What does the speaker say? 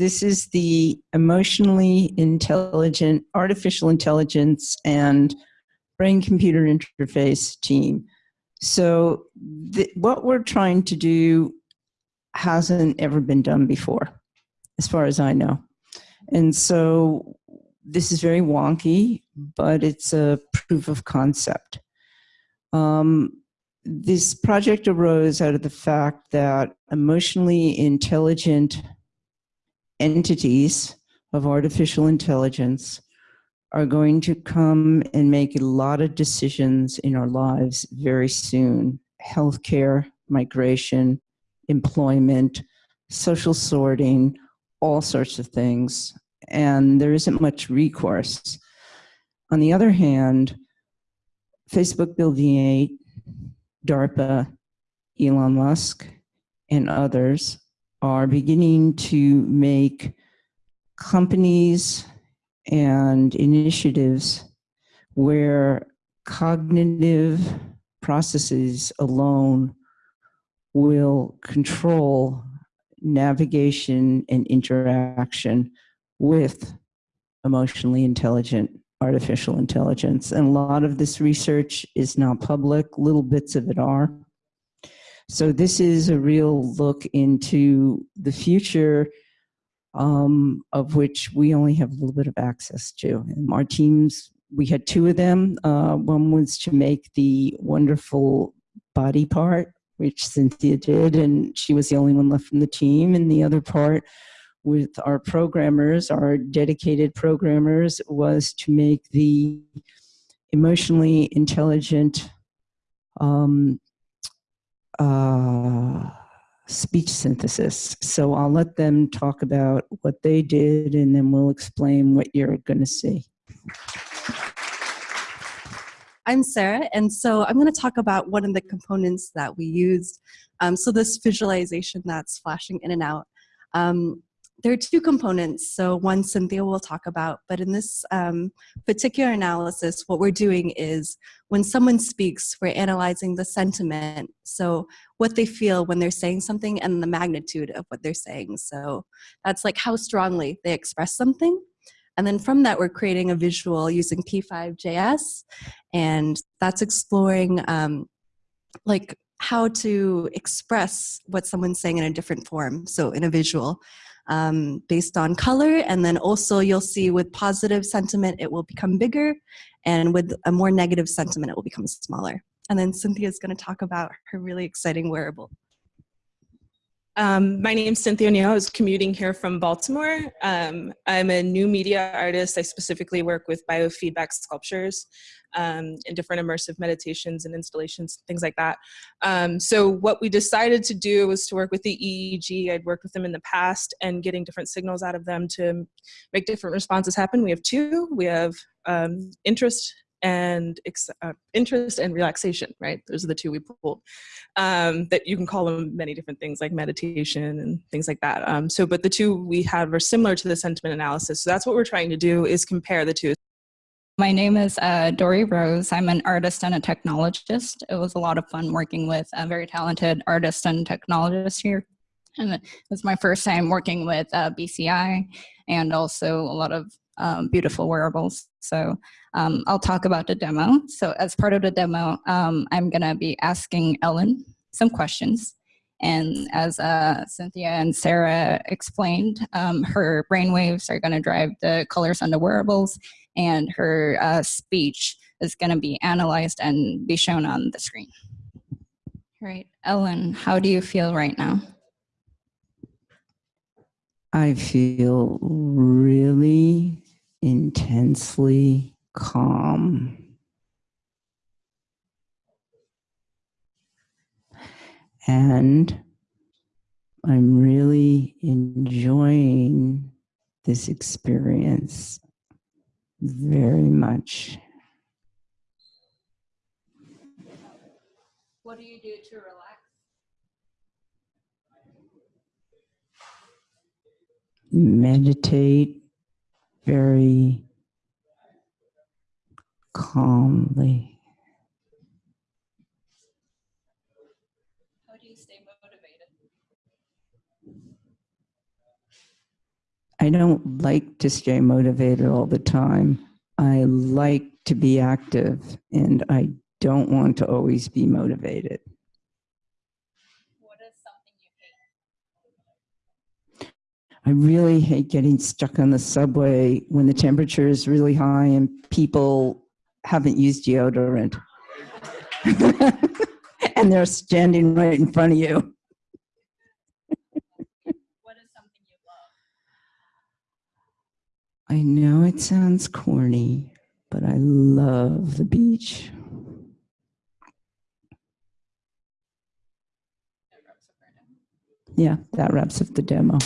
This is the emotionally intelligent artificial intelligence and brain computer interface team. So the, what we're trying to do hasn't ever been done before, as far as I know. And so this is very wonky, but it's a proof of concept. Um, this project arose out of the fact that emotionally intelligent entities of artificial intelligence are going to come and make a lot of decisions in our lives very soon. Healthcare, migration, employment, social sorting, all sorts of things. And there isn't much recourse. On the other hand, Facebook Building 8, DARPA, Elon Musk, and others are beginning to make companies and initiatives where cognitive processes alone will control navigation and interaction with emotionally intelligent artificial intelligence. And a lot of this research is not public, little bits of it are. So this is a real look into the future um, of which we only have a little bit of access to. And our teams, we had two of them. Uh, one was to make the wonderful body part, which Cynthia did, and she was the only one left from the team. And the other part with our programmers, our dedicated programmers, was to make the emotionally intelligent um, uh, speech synthesis. So I'll let them talk about what they did and then we'll explain what you're going to see. I'm Sarah, and so I'm going to talk about one of the components that we used. Um, so this visualization that's flashing in and out. Um, there are two components. So one Cynthia will talk about, but in this um, particular analysis, what we're doing is when someone speaks, we're analyzing the sentiment. So what they feel when they're saying something and the magnitude of what they're saying. So that's like how strongly they express something. And then from that, we're creating a visual using P5JS, and that's exploring um, like how to express what someone's saying in a different form, so in a visual um, based on color. And then also you'll see with positive sentiment, it will become bigger. And with a more negative sentiment, it will become smaller. And then Cynthia is going to talk about her really exciting wearable. Um, my name is Cynthia O'Neill. I was commuting here from Baltimore. Um, I'm a new media artist. I specifically work with biofeedback sculptures um, and different immersive meditations and installations, things like that. Um, so what we decided to do was to work with the EEG. I'd worked with them in the past and getting different signals out of them to make different responses happen. We have two. We have um, interest and uh, interest and relaxation, right? Those are the two we pulled. Um, that you can call them many different things like meditation and things like that. Um, so, but the two we have are similar to the sentiment analysis. So that's what we're trying to do is compare the two. My name is uh, Dory Rose. I'm an artist and a technologist. It was a lot of fun working with a very talented artist and technologist here. And it was my first time working with uh, BCI and also a lot of um, beautiful wearables. So um, I'll talk about the demo. So as part of the demo, um, I'm gonna be asking Ellen some questions. And as uh, Cynthia and Sarah explained, um, her brainwaves are gonna drive the colors on the wearables and her uh, speech is gonna be analyzed and be shown on the screen. All right, Ellen, how do you feel right now? I feel really intensely calm. And I'm really enjoying this experience very much. What do you do to relax? Meditate very calmly. How do you stay motivated? I don't like to stay motivated all the time. I like to be active and I don't want to always be motivated. What is something you hate? I really hate getting stuck on the subway when the temperature is really high and people haven't used deodorant. and they're standing right in front of you. What is something you love? I know it sounds corny, but I love the beach. Yeah, that wraps up the demo.